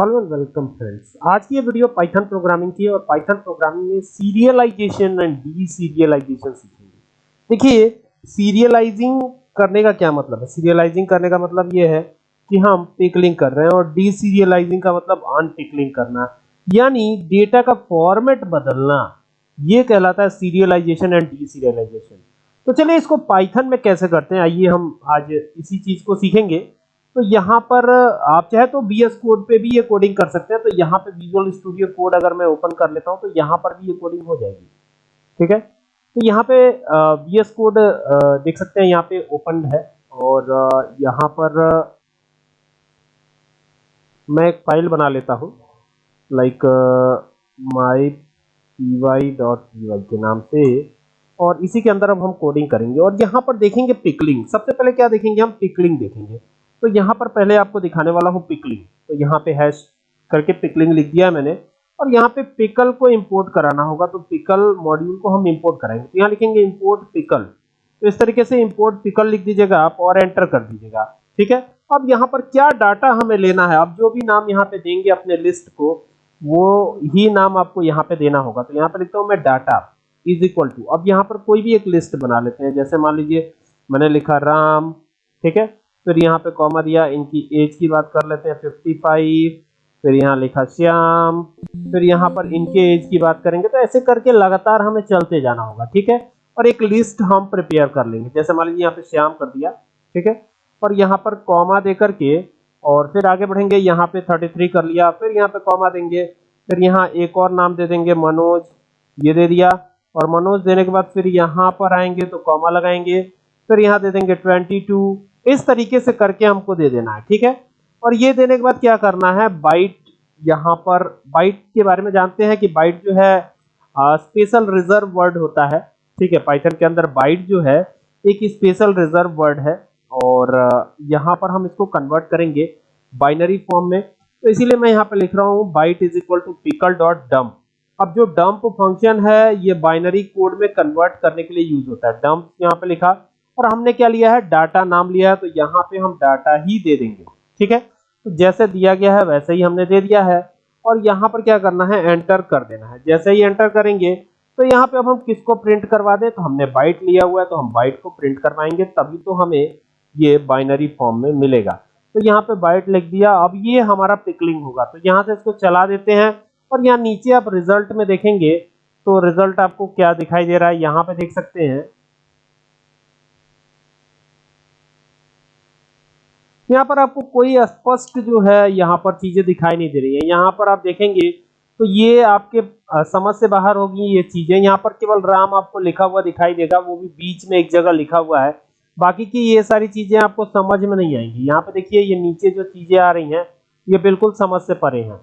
Hello and welcome friends. आज की ये वीडियो पाइथन प्रोग्रामिंग की है और पाइथन प्रोग्रामिंग में सीरियलाइजेशन एंड डी सीरियलाइजेशन सीखेंगे। देखिए, सीरियलाइजिंग करने का क्या मतलब है? सीरियलाइजिंग करने का मतलब ये है कि हम पिकलिंग कर रहे हैं और डी सीरियलाइजिंग का मतलब अनपिकलिंग करना। यानी डेटा का फॉर्मेट बदलना। ये कहलाता है सीरियलाइजेशन एंड डी सीरियलाइजेशन तो चलिए इसको पाइथन में कैसे करते हैं, आइए हम आज इसी चीज़ को सीखेंगे। तो यहाँ पर, आप चाहे तो बी एस कोड पे भी ये कोडिंग कर सकते हैं तो यहाँ पे विजुअल स्टूडियो कोड अगर मैं ओपन कर लेता हूँ तो यहाँ पर भी ये कोडिंग हो जाएगी। ठीक है? तो यहाँ पे बी एस कोड देख सकते हैं यहाँ पे ओपन है, और यहाँ पर, मैं एक फ़ाइल बना लेता हूँ like my P Y dot P Y के नाम से, और इसी के अंदर अब हम कोडिंग करेंगे, और यहाँ पर देखेंगे पिकलिंग सबसे पहले क्या देखेंगे? हम पिकलिंग देखेंगे। तो यहाँ पर पहले आपको दिखाने वाला हूँ पिकलिंग। तो यहाँ पे हैश करके पिकलिंग लिख दिया मैंने। और यहाँ पे पिकल को इंपोर्ट कराना होगा तो पिकल मॉड्यूल को हम इंपोर्ट कराएँगे। तो यहाँ लिखेंगे इंपोर्ट पिकल तो इस तरीके से इंपोर्ट पिकल लिख दीजिएगा आप और एंटर कर दीजिएगा। ठीक है? अब यहाँ पर क्या डाटा हमें लेना है? अब जो भी नाम यहाँ पे देंगे अपने लिस्ट को, वो ही नाम आपको यहाँ पे देना होगा। तो यहाँ पे लिखता हूँ मैं डाटा इज़ इक्वल टू अब यहाँ पर कोई भी एक लिस्ट बना लेते हैं। जैसे मान लीजिए, मैंने लिखा राम। ठीक है? फिर यहाँ पे कॉमा दिया, इनकी एज की बात कर लेते हैं 55 फिर यहाँ लिखा श्याम, फिर यहाँ पर इनके एज की बात करेंगे तो ऐसे करके लगातार हमें चलते जाना होगा, ठीक है? और एक लिस्ट हम प्रिपेयर कर लेंगे, जैसे मान लीजिए यहाँ पे श्याम कर दिया, ठीक है? और यहाँ पर कॉमा दे करके, और फिर आगे बढ़ेंगे, यहाँ पे 33 कर लिया, फिर यहाँ पे कॉमा देंगे, फिर यहाँ एक और नाम दे देंगे, मनोज, ये दे दिया, और मनोज देने के बाद फिर यहाँ पर आएँगे तो कॉमा लगाएँगे, फिर यहाँ दे देंगे 22 इस तरीके से करके हमको दे देना है, ठीक है? और ये देने के बाद क्या करना है? बाइट यहाँ पर बाइट के बारे में जानते हैं कि बाइट जो है स्पेशल रिज़र्व वर्ड होता है, ठीक है? पाइथन के अंदर बाइट जो है, एक स्पेशल रिज़र्व वर्ड है और यहाँ पर हम इसको कन्वर्ट करेंगे बाइनरी फॉर्म में। तो इसीलिए मैं यहाँ पे लिख रहा हूँ byte is equal to pickle dot dump अब जो डंप फ़ंक्शन है, ये बाइनरी कोड में कन्वर्ट करने के लिए यूज़ होता है। डंप यहाँ पे लिखा। और हमने क्या लिया है? डाटा नाम लिया है तो यहाँ पे हम डाटा ही दे देंगे। ठीक है? तो जैसे दिया गया है, वैसे ही हमने दे दिया है। और यहाँ पर क्या करना है? एंटर कर देना है। जैसे ही एंटर करेंगे तो यहाँ पे अब हम किसको प्रिंट करवा दें? तो हमने बाइट लिया हुआ है तो हम बाइट को प्रिंट करवाएँगे, तभी तो हमें ये बाइनरी फॉर्म में मिलेगा। तो यहाँ पे बाइट लिख दिया। अब ये हमारा पिकलिंग होगा। तो यहाँ से इसको चला देते हैं। और यहाँ नीचे आप रिज़ल्ट में देखेंगे तो रिज़ल्ट आपको क्या दिखाई दे रहा है? यहाँ पे देख सकते हैं। यहाँ पर आपको कोई स्पष्ट जो है यहाँ पर चीज़ें दिखाई नहीं दे रही है। यहाँ पर आप देखेंगे तो ये आपके समझ से बाहर होगी ये चीज़ें। यहाँ पर केवल राम आपको लिखा हुआ दिखाई देगा, वो भी बीच में एक जगह लिखा हुआ है। बाकी की ये सारी चीज़ें आपको समझ में नहीं आएँगी। यहाँ पे देखिए, ये नीचे जो चीज़ें आ रही हैं, ये बिल्कुल समझ से परे हैं।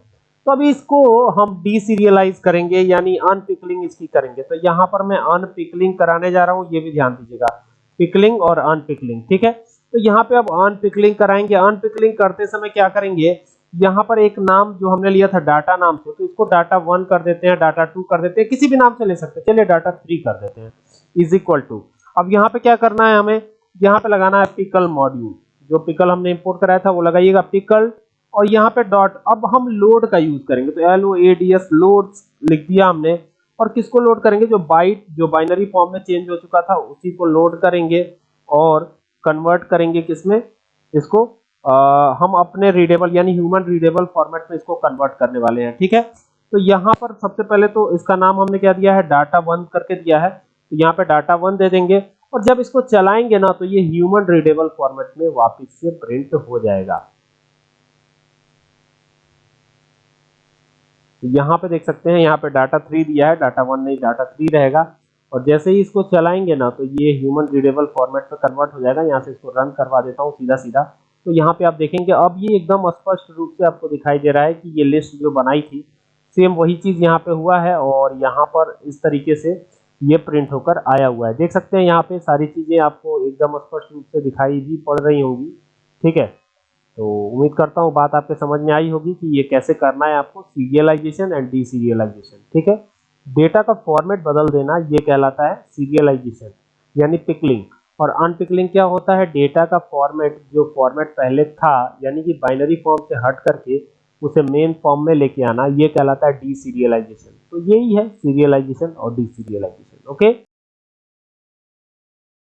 तो अभी इसको हम डी सीरियलाइज करेंगे, यानी अनपिकलिंग इसकी करेंगे। तो यहाँ पर मैं अनपिकलिंग कराने जा रहा हूँ, ये भी ध्यान दीजिएगा। पिकलिंग और अनपिकलिंग, ठीक है? तो यहाँ पे अब अनपिकलिंग कराएँगे। अनपिकलिंग करते समय क्या करेंगे? यहाँ पर एक नाम जो हमने लिया था डाटा नाम से तो इसको डाटा वन कर देते हैं डाटा टू कर देते हैं। किसी भी नाम से ले सकते हैं। चलिए डाटा थ्री कर देते हैं। इज़ इक्वल टू अब यहाँ पे क्या करना है हमें? यहाँ पे लगाना है पिकल मॉड्यूल जो पिकल हमने इंपोर्ट कराया था, वो लगाइएगा पिकल और यहाँ पे डॉट अब हम लोड का यूज़ करेंगे। तो L O A D S load लिख दिया हमने। और किसको लोड करेंगे? जो बाइट जो बाइनरी फॉर्म में चेंज हो चुका था, उसी को लोड करेंगे। और कन्वर्ट करेंगे किसमें? इसको आ, हम अपने रीडेबल यानी ह्यूमन रीडेबल फॉर्मेट में इसको कन्वर्ट करने वाले हैं ठीक है? तो यहाँ पर सबसे पहले तो इसका नाम हमने क्या दिया है? डाटा वन करके दिया है। तो यहाँ पे डाटा वन दे देंगे। और जब इसको चलाएँगे ना तो ये ह्यूमन रीडेबल फॉर्मेट में वापस से प्रिंट हो जाएगा। तो यहाँ पे देख सकते हैं यहाँ पे डाटा थ्री दिया है डाटा वन नहीं डाटा थ्री रहेगा। और जैसे ही इसको चलाएँगे ना तो ये ह्यूमन रीडेबल फॉर्मेट में कन्वर्ट हो जाएगा। यहाँ से इसको रन करवा देता हूँ सीधा सीधा तो यहाँ पे आप देखेंगे, अब ये एकदम स्पष्ट रूप से आपको दिखाई दे रहा है कि ये लिस्ट जो बनाई थी सेम वही चीज़ यहाँ पे हुआ है और यहाँ पर इस तरीके से ये प्रिंट होकर आया हुआ है। देख सकते हैं यहाँ पे सारी चीज़ें आपको एकदम स्पष्ट रूप से दिखाई भी पड़ रही होंगी। ठीक है? तो उम्मीद करता हूँ बात आपके समझ में आई होगी कि ये कैसे करना है आपको सीरियलाइजेशन एंड डी ठीक है? डेटा का फॉर्मेट बदल देना ये कहलाता है सीरियलाइजेशन, यानी पिकलिंग। और अनपिकलिंग क्या होता है? डेटा का फॉर्मेट, जो फॉर्मेट पहले था, यानी कि बाइनरी फॉर्म से हट करके उसे मेन फॉर्म में लेके आना, ये कहलाता है डी सीरियलाइजेशन तो यही है सीरियलाइजेशन और डी सीरियलाइजेशन ओके?